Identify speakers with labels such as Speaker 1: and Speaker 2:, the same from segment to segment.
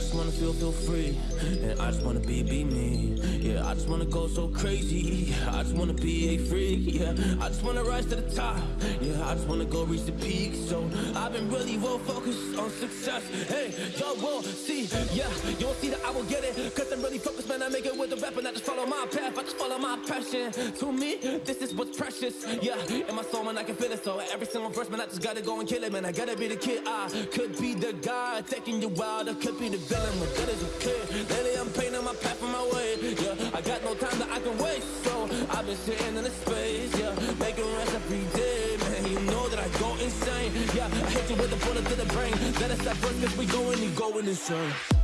Speaker 1: I just wanna feel, feel free. And I just wanna be, be me. Yeah, I just wanna go so crazy. I just wanna be a freak, yeah I just wanna rise to the top. Yeah, I just wanna go reach the peak. So I've been really well focused on success. Hey, y'all will see, yeah You won't see that I will get it. Cause I'm really focused, man. I make it with the rap And I just follow my path, I just follow my passion. To me, this is what's precious. Yeah, in my soul, man, I can feel it. So every single verse, man, I just gotta go and kill it Man, I gotta be the kid I could be the guy taking you wild I could be the good as a kid. Lately I'm painting my path on my way Yeah, I got no time that I can waste So I've been sitting in the space Yeah, making rest every day Man, you know that I go insane Yeah, I hit you with a bullet to the brain. Let us stop first cause we going, you going insane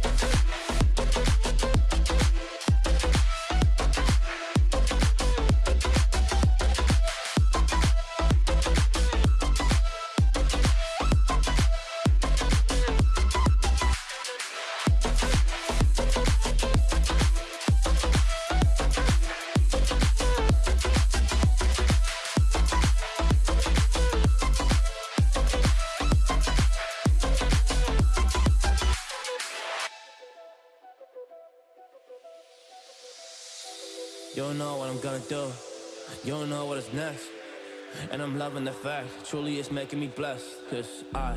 Speaker 1: You don't know what I'm gonna do. You don't know what is next. And I'm loving the fact, truly it's making me blessed. Cause I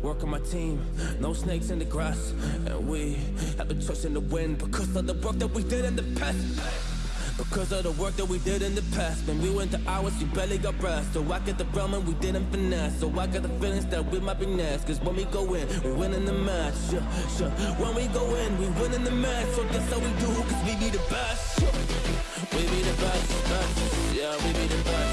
Speaker 1: work on my team, no snakes in the grass. And we have been trusting the wind because of the work that we did in the past. Because of the work that we did in the past. When we went to hours, you barely got rest So I get the realm and we didn't finesse. So I got the feelings that we might be next. Cause when we go in, we win in the match. Yeah, yeah. When we go in, we win in the match. So that's how we do, cause we be the best. Yeah. We be the best, best. Yeah, we be the best,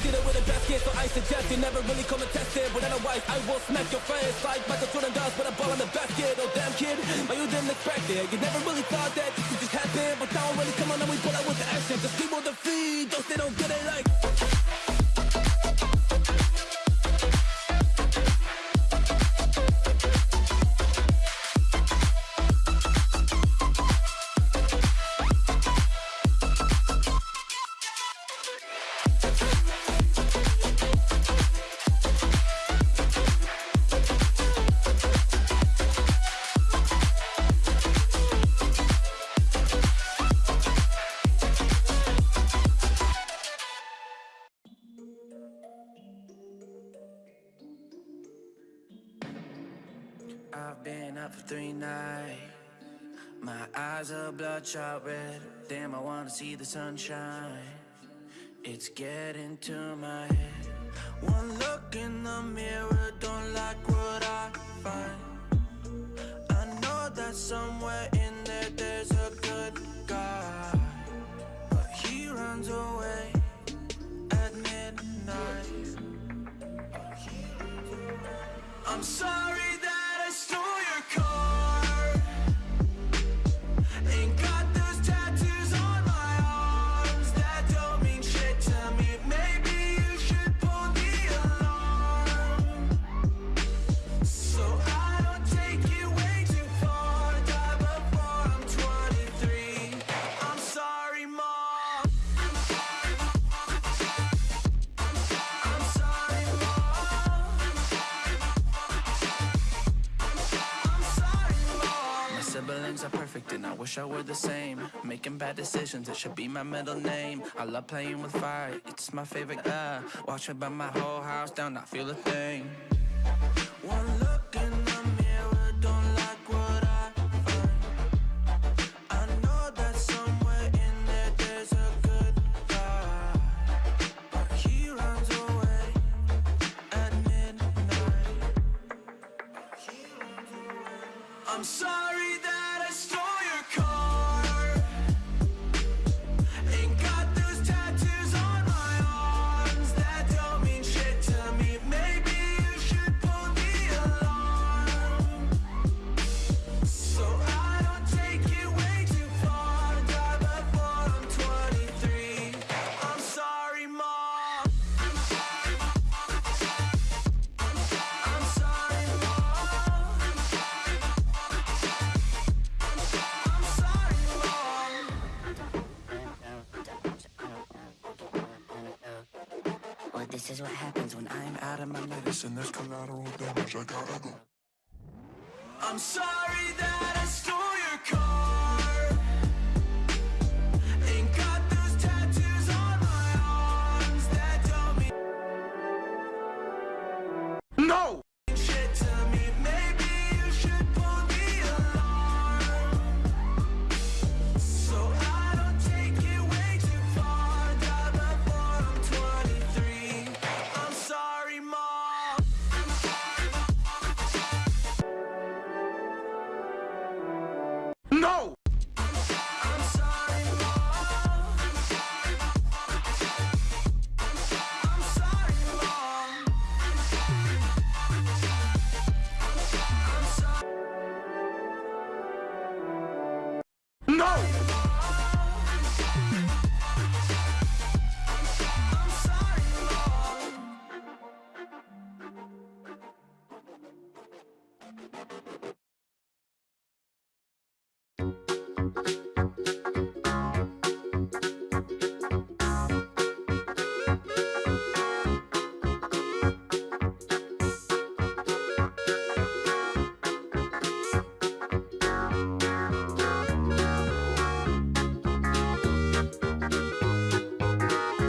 Speaker 1: See that the best kid, so I suggest You never really come and test it. But otherwise, I will smack your face Like Michael Jordan does with a ball in the basket. Oh damn kid, but you didn't expect it. You never really thought that this would just happen But now I'm really come on and we pull out with the action Cause people defeat those they don't get it like
Speaker 2: up for three nights. My eyes are bloodshot red. Damn, I wanna see the sunshine. It's getting to my head. One look in the mirror Don't like what I find. I know that somewhere in there There's a good guy. But he runs away At midnight. I'm sorry Siblings are perfect and I wish I were the same. Making bad decisions, it should be my middle name. I love playing with fire, it's my favorite. Uh, watch me burn my whole house down, not feel a thing. One look in the mirror, don't like what I find. I know that somewhere in there there's a good guy, but he runs away at midnight. I'm sorry that
Speaker 3: This is what happens when I'm
Speaker 2: Out of my medicine,
Speaker 4: Listen, there's collateral damage. I gotta go.
Speaker 2: I'm sorry that I stole your car. Sorry.
Speaker 4: No!